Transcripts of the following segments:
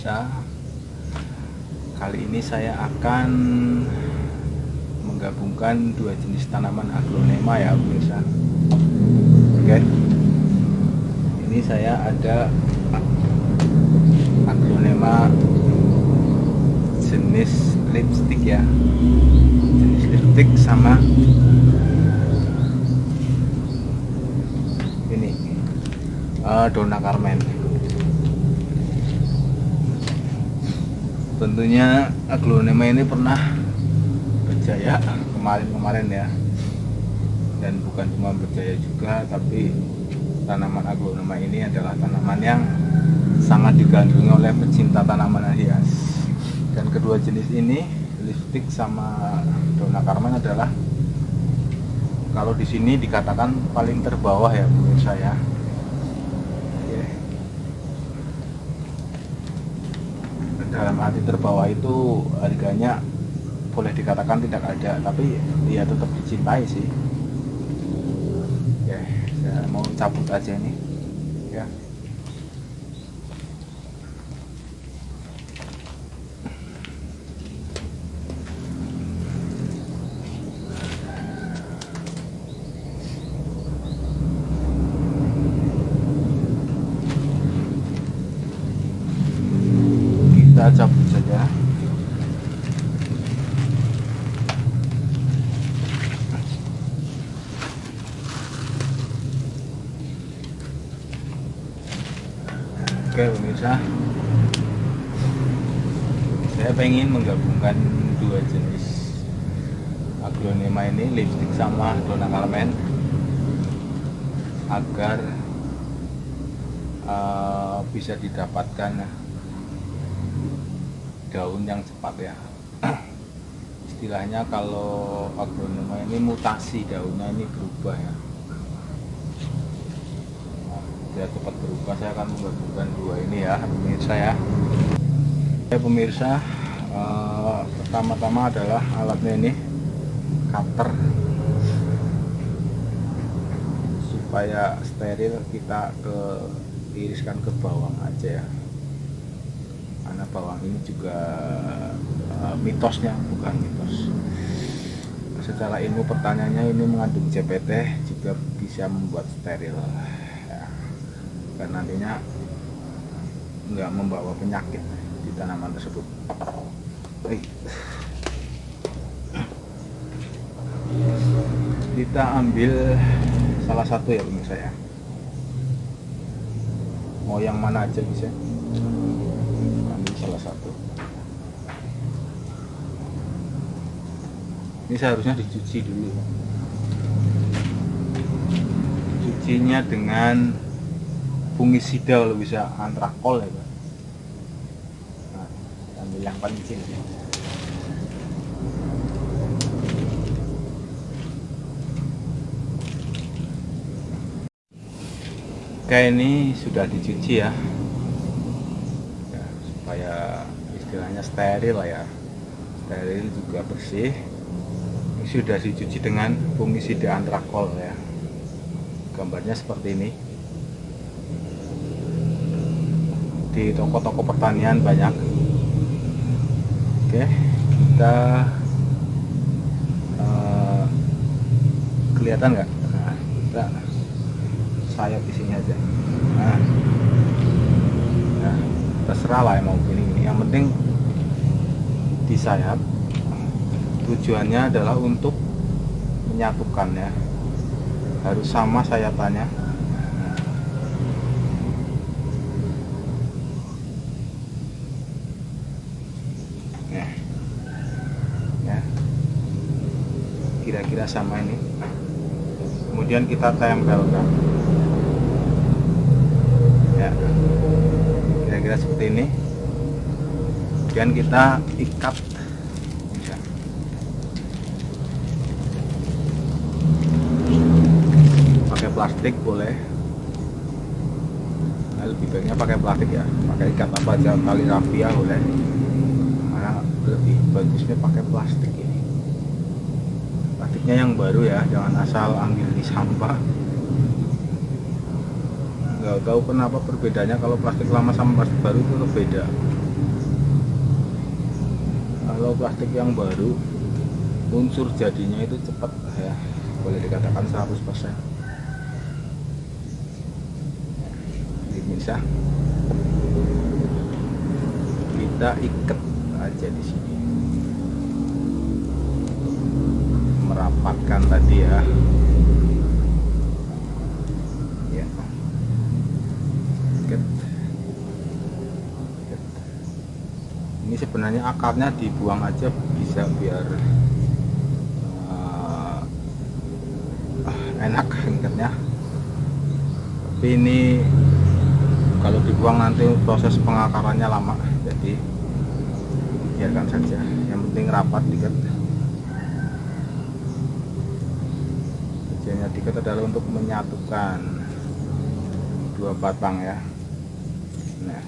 pemirsa Kali ini saya akan menggabungkan dua jenis tanaman aglonema ya pemirsa Oke. Ini saya ada aglonema jenis lipstick ya. Jenis lipstick sama ini uh, Dona Carmen tentunya aglonema ini pernah berjaya kemarin-kemarin ya. Dan bukan cuma berjaya juga tapi tanaman aglonema ini adalah tanaman yang sangat digandrungi oleh pecinta tanaman hias. Dan kedua jenis ini lipstick sama dona carmen adalah kalau di sini dikatakan paling terbawah ya menurut saya dalam arti terbawah itu harganya boleh dikatakan tidak ada tapi ya tetap dicintai sih. Ya saya mau cabut aja nih ya kita cabut saja pemirsa saya pengen menggabungkan dua jenis aglonema ini lipstick sama dona carmen agar uh, bisa didapatkan daun yang cepat ya. Istilahnya kalau aglonema ini mutasi daunnya ini berubah ya dia cepat berubah. Saya akan menggabungkan dua ini ya pemirsa ya. Oke pemirsa uh, pertama-tama adalah alatnya ini cutter. Supaya steril kita ke iriskan ke bawang aja ya. Karena bawang ini juga uh, mitosnya bukan mitos. Secara ilmu pertanyaannya ini mengandung CPT juga bisa membuat steril dan nantinya nggak membawa penyakit di tanaman tersebut. Kita ambil salah satu ya pemirsa ya. Mau yang mana aja bisa salah satu. Ini seharusnya dicuci dulu. Cucinya dengan fungisida kalau bisa antrakol ya nah, ambil yang paling kecil. Ya. kayak ini sudah dicuci ya. Supaya istilahnya steril lah ya. Steril juga bersih. Ini sudah dicuci dengan fungisida antrakol ya. Gambarnya seperti ini di toko-toko pertanian banyak. Oke kita uh, kelihatan nggak? Nah, kita sayap di sini aja. Nah terserah lah mau gini gini yang penting di sayap tujuannya adalah untuk menyatukan ya harus sama sayapannya nah. ya kira-kira sama ini. Kemudian kita tempelkan. Ya. Kira-kira seperti ini. Kemudian kita ikat. Pakai plastik boleh. Nah, lebih baiknya pakai plastik ya. Pakai ikat apa aja tali rafia boleh. Karena lebih bagusnya pakai plastik plastiknya yang baru ya jangan asal ambil di sampah. Nggak tahu kenapa perbedaannya kalau plastik lama sama plastik baru itu beda. Kalau plastik yang baru unsur jadinya itu cepat ya boleh dikatakan 100% ini bisa. Kita ikat aja di sini merapatkan tadi ya. Ya. Ini sebenarnya akarnya dibuang aja bisa biar uh, enak ikatnya tapi ini kalau dibuang nanti proses pengakarannya lama jadi biarkan saja. Yang penting rapat diket tujuannya diket adalah untuk menyatukan dua batang ya. Nah.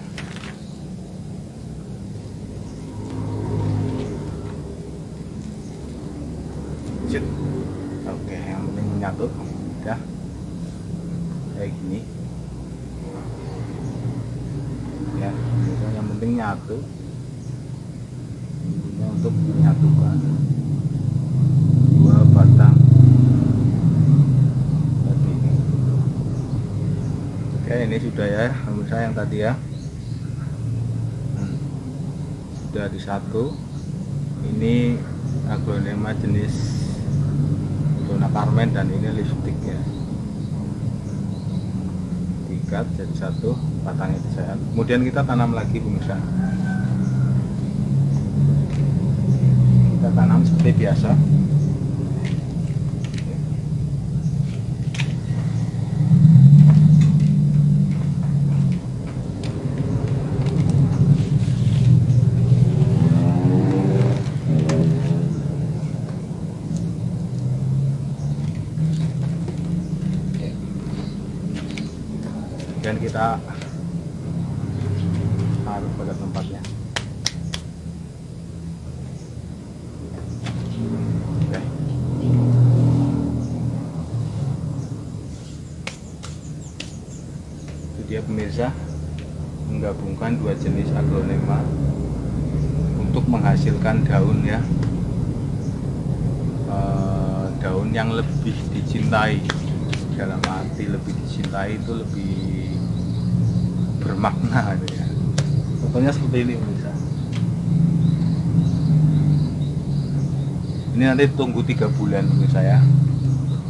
Oke yang penting menyatu ya kayak gini. Ya yang penting nyatu. Untuk menyatukan dua batang tadi oke ini sudah ya pemirsa yang tadi ya. Hmm. sudah di satu ini aglonema jenis Dona Carmen dan ini lipstick ya diikat jadi satu batangnya disayat kemudian kita tanam lagi pemirsa kita tanam seperti biasa dan kita taruh pada tempatnya Oke. itu dia pemirsa menggabungkan dua jenis aglonema untuk menghasilkan daun ya Eh, daun yang lebih dicintai dalam arti lebih dicintai itu lebih bermakna gitu ya. Contohnya seperti ini pemirsa ini nanti tunggu tiga bulan pemirsa ya.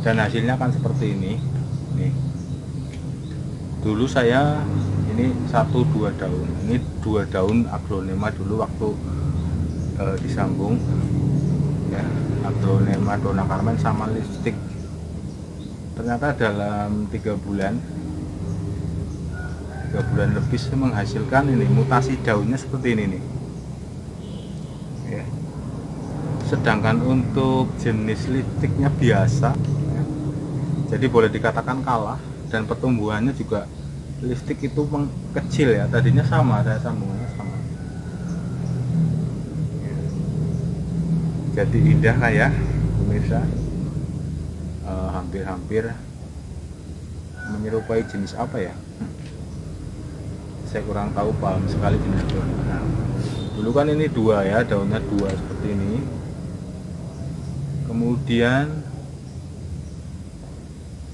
Dan hasilnya kan seperti ini. Nih. Dulu saya ini satu dua daun. Ini dua daun aglonema dulu waktu eh, disambung. Ya aglonema dona Carmen sama lipstick. Ternyata dalam tiga bulan tiga bulan lebih menghasilkan ini mutasi daunnya seperti ini nih. Ya. sedangkan untuk jenis lipsticknya biasa ya. jadi boleh dikatakan kalah dan pertumbuhannya juga lipstick itu kecil ya. Tadinya sama saya sambungannya sama. Jadi indah lah ya pemirsa. Eh, hampir-hampir menyerupai jenis apa ya saya kurang tahu paham sekali jenis daun nah, dulu kan ini dua ya daunnya dua seperti ini. Kemudian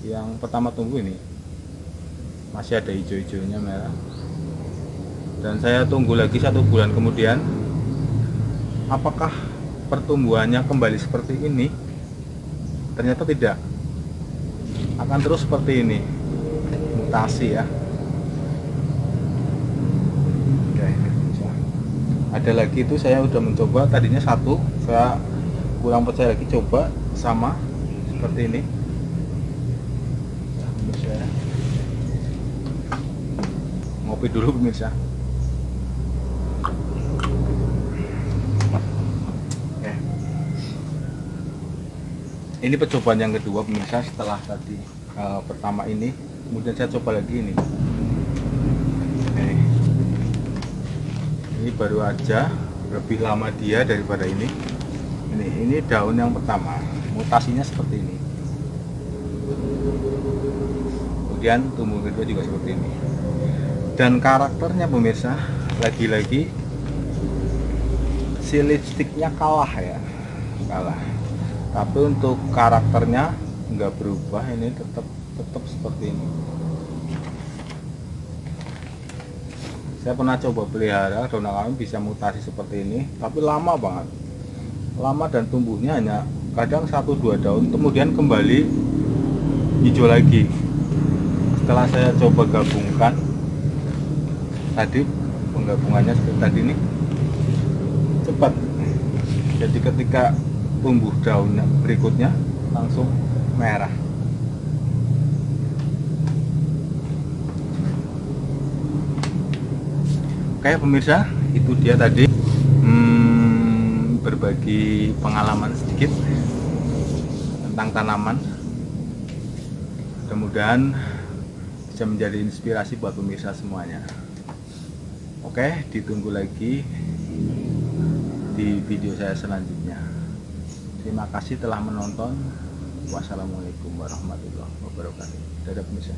yang pertama tumbuh ini. Masih ada hijau-hijaunya merah. Dan saya tunggu lagi satu bulan kemudian. Apakah pertumbuhannya kembali seperti ini? Ternyata tidak. Akan terus seperti ini. Mutasi ya Oke, bisa. Ada lagi itu saya udah mencoba tadinya satu saya kurang percaya lagi coba sama seperti ini. Nah, pemirsa. Ngopi dulu pemirsa. Ini percobaan yang kedua pemirsa setelah tadi eh, pertama ini. Kemudian saya coba lagi ini Oke. Ini baru aja lebih lama dia daripada ini. Ini ini daun yang pertama. Mutasinya seperti ini. Kemudian tumbuh kedua juga seperti ini. Dan karakternya pemirsa lagi-lagi si lipstiknya kalah ya. Kalah. Tapi untuk karakternya nggak berubah. Ini tetap tetap seperti ini saya pernah coba pelihara daun kami bisa mutasi seperti ini tapi lama banget. Lama dan tumbuhnya hanya kadang satu dua daun kemudian kembali hijau lagi. Setelah saya coba gabungkan tadi penggabungannya seperti tadi ini cepat. Jadi ketika tumbuh daunnya berikutnya langsung merah oke pemirsa itu dia tadi. Hmm, berbagi pengalaman sedikit tentang tanaman. Mudah-mudahan bisa menjadi inspirasi buat pemirsa semuanya. Oke ditunggu lagi di video saya selanjutnya. Terima kasih telah menonton. Wassalamualaikum warahmatullahi wabarakatuh. Dadah pemirsa